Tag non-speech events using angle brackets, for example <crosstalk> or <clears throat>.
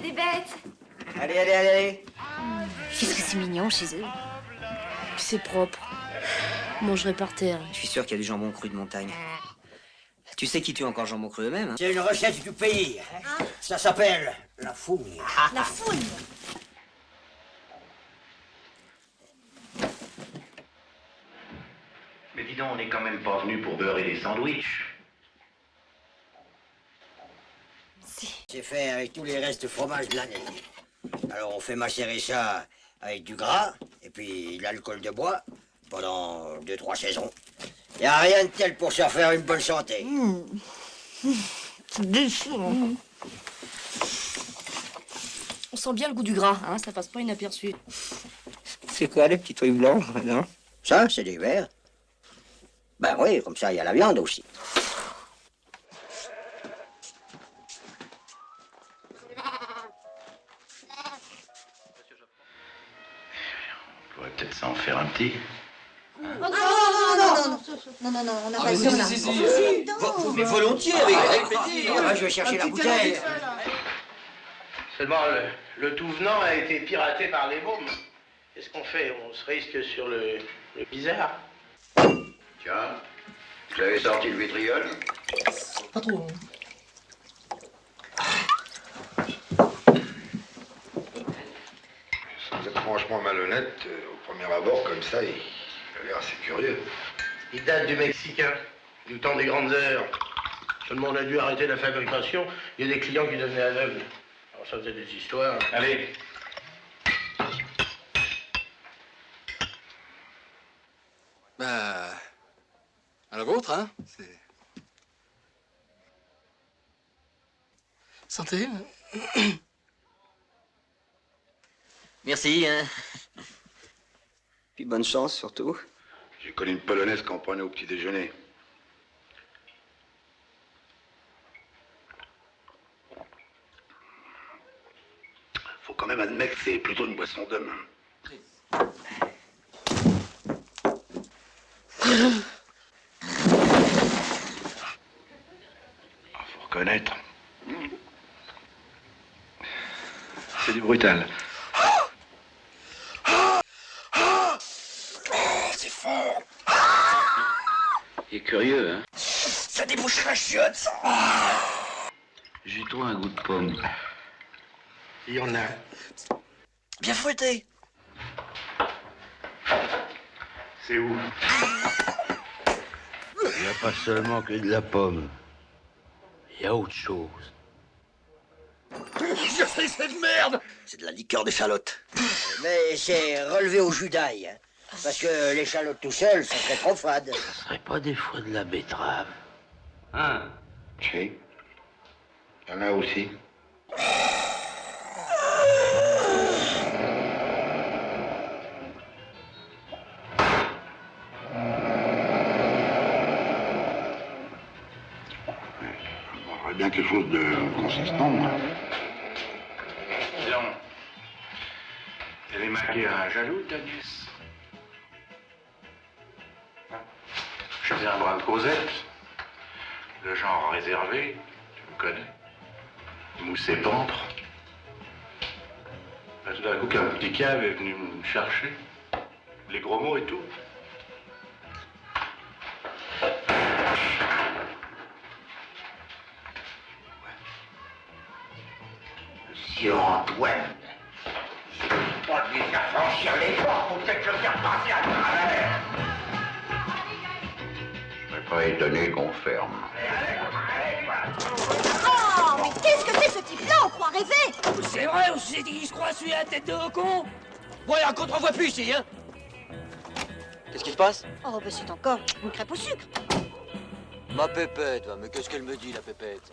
fait des bêtes. Allez, allez, allez. Qu'est-ce que c'est mignon chez eux. C'est propre. On mangerait par terre. Je suis sûr qu'il y a du jambon cru de montagne. Tu sais qui tue encore jambon cru eux-mêmes hein C'est une recette du pays. Ça s'appelle la fougne. <laughs> La fouine. Mais dis donc, on n'est quand même pas venu pour beurrer des sandwichs. C'est fait avec tous les restes de fromage de l'année. Alors on fait macérer ça avec du gras et puis l'alcool de bois pendant deux, trois saisons. Y a rien de tel pour se faire une bonne santé. C'est déchirant. On sent bien le goût du gras, hein, ça passe pas inaperçu. C'est quoi les petits trucs blancs, non Ça, c'est des verres. Ben oui, comme ça, il y a la viande aussi. Peut-être s'en faire un petit. Oh, non, non, non, non, non, non, non, on n'a pas le temps là. Mais volontiers, avec, avec plaisir. Ah, je vais chercher la bouteille. Seulement, le, le tout venant a été piraté par les mômes. Qu'est-ce qu'on fait On se risque sur le, le bizarre. Tiens, vous avez sorti le vitriol Pas trop. Vous êtes franchement malhonnête. euh, Au premier abord, comme ça, il, il a l'air assez curieux. Il date du Mexicain, du temps des grandes heures. Seulement, on a dû arrêter la fabrication. Il y a des clients qui devenaient aveugles. Alors, ça faisait des histoires. Allez, Bah. À la vôtre, hein C'est. Santé. <clears throat> Merci, hein. Puis bonne chance, surtout. J'ai connu une polonaise qu'on prenait au petit déjeuner. faut quand même admettre que c'est plutôt une boisson d'homme. Ah, Faut reconnaître. C'est du brutal. Fort. Il est curieux, hein Ça débouche la chiotte, ça. J'ai toi un goût de pomme. Il y en a. Bien fouetté. C'est où? Il n'y a pas seulement que de la pomme. Il y a autre chose. Je sais cette merde C'est de la liqueur d'échalote. Mais c'est relevé au jus d'ail. hein. Parce que l'échalote tout seul, ça serait trop fade. Ce serait pas des fois de la betterave. Hein? Si. Il y en a aussi. On aurait bien quelque chose de consistant, moi. Disons, elle est mariée à un jaloux, ta Je faisais un brin de Cosette. Le genre réservé, tu me connais. Moussé pampre. Tout d'un coup, qu'un petit cave est venu me chercher. Les gros mots et tout. Monsieur Antoine, je ne pas lui faire franchir les portes pour peut-être le faire passer à pas étonné qu'on ferme. Oh, mais qu'est-ce que c'est ce type-là On croit rêver C'est vrai, on s'est dit qu'il se croit celui à la tête de con Voilà, qu'on te revoit plus ici, hein Qu'est-ce qui se passe Oh, bah c'est encore une crêpe au sucre. Ma pépette, mais qu'est-ce qu'elle me dit, la pépette?